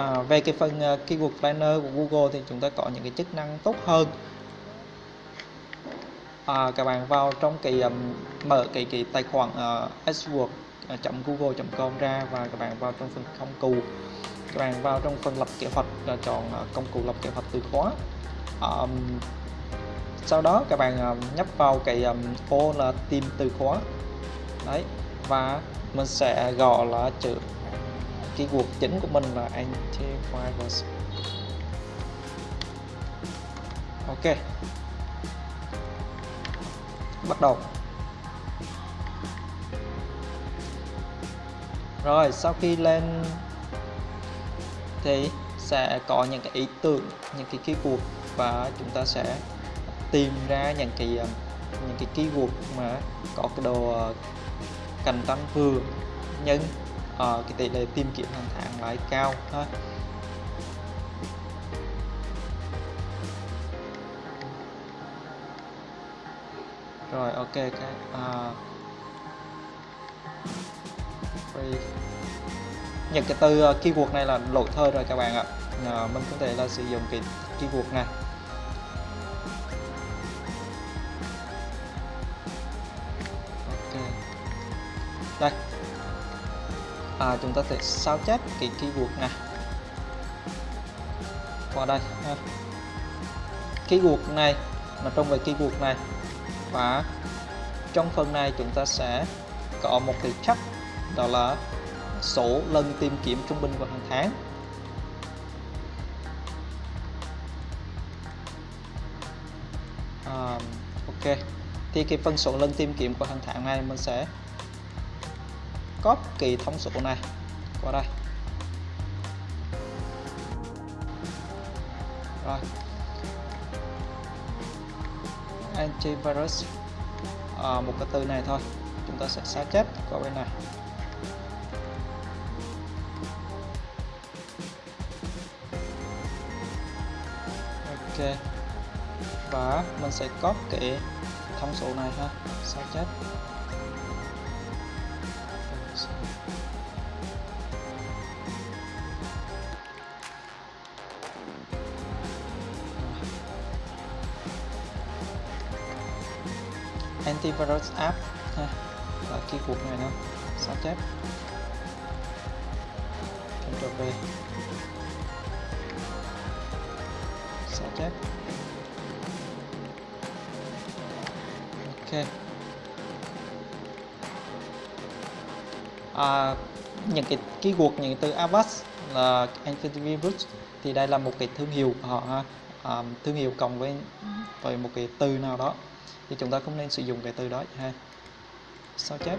à, về cái phần à, uh, keyword planner của Google thì chúng ta có những cái chức năng tốt hơn. À, các bạn vào trong cái um, mở cái cái tài khoản à, uh, AdWords.google.com à, ra và các bạn vào trong phần công cụ. Các bạn vào trong phần lập kế hoạch là chọn uh, công cụ lập kế hoạch từ khóa. Um, sau đó các bạn um, nhấp vào cái um, ô là tìm từ khóa. Đấy và mình sẽ gọi là chữ keyword chính của mình là antivirus ok. Bắt đầu. Rồi, sau khi lên thì sẽ có những cái ý tưởng, những cái keyword và chúng ta sẽ tìm ra những cái um, những cái keyword mà có cái độ ờ, cạnh tranh vừa. Nhưng uh, cái tỷ lệ tìm kiếm hàng tháng lãi cao thôi. Rồi ok cái uh, những cái từ uh, keyword này là lỗi thơ rồi các bạn ạ. Uh, mình có thể là sử dụng cái keyword này. Ok. Đây à, chúng ta sẽ sao chép cái keyword này. Qua đây ha. keyword này là trong về keyword này và trong phần này chúng ta sẽ có một cái chắc đó là số lần tìm kiếm trung bình vào hàng tháng. À, ok. Thì cái phân số lần tìm kiếm của hàng tháng này mình sẽ copy thông số này. Qua đây. Rồi. Antivirus à, một cái từ này thôi. Chúng ta sẽ xóa chết qua bên này. Ok. Và mình sẽ copy thông số này ha sao chết. Antivirus app. Ha là cái cuộc này nữa sao chép? Ctrl V. Sao chép? Ok. À, những cái keyword những từ Avast là antivirus thì đây là một cái thương hiệu của họ ha à, thương hiệu cộng với với một cái từ nào đó thì chúng ta không nên sử dụng cái từ đó ha. Sao chép?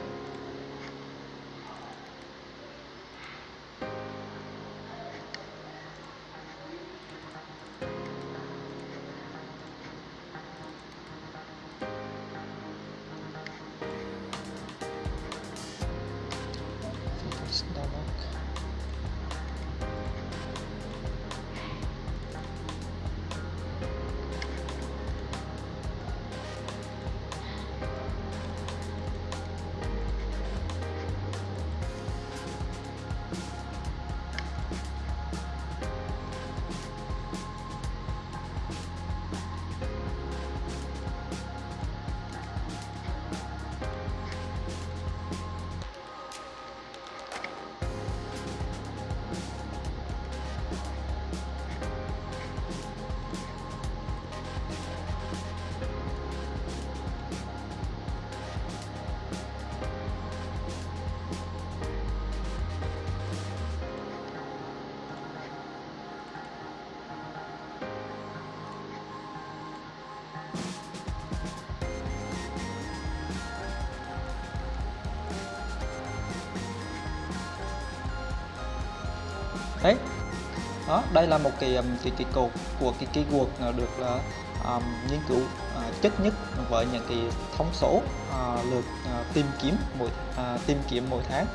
Đấy. Đó đây là một cái um, cái cái cột của cái keyword được là um, nghiên cứu uh, chất nhất với những cái thông số uh, lượt uh, tìm kiếm mỗi uh, tìm kiếm mỗi tháng.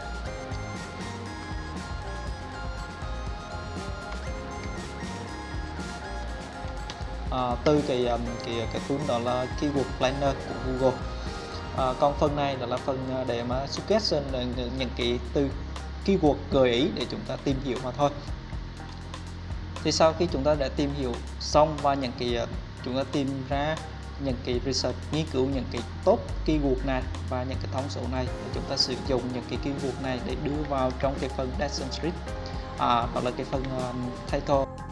À, từ cái um, cái cái tool đó là keyword planner của Google. À, còn phần này là, là phần để mà suggestion những cái từ keyword gợi ý để chúng ta tìm hiểu mà thôi. Thì sau khi chúng ta đã tìm hiểu xong và những cái ờ, chúng ta tìm ra những cái research nghiên cứu những cái top keyword này và những cái thông số này thì chúng ta sử dụng những cái keyword này để đưa vào trong cái phần Descent Street à, hoặc là cái phần ờ, um, title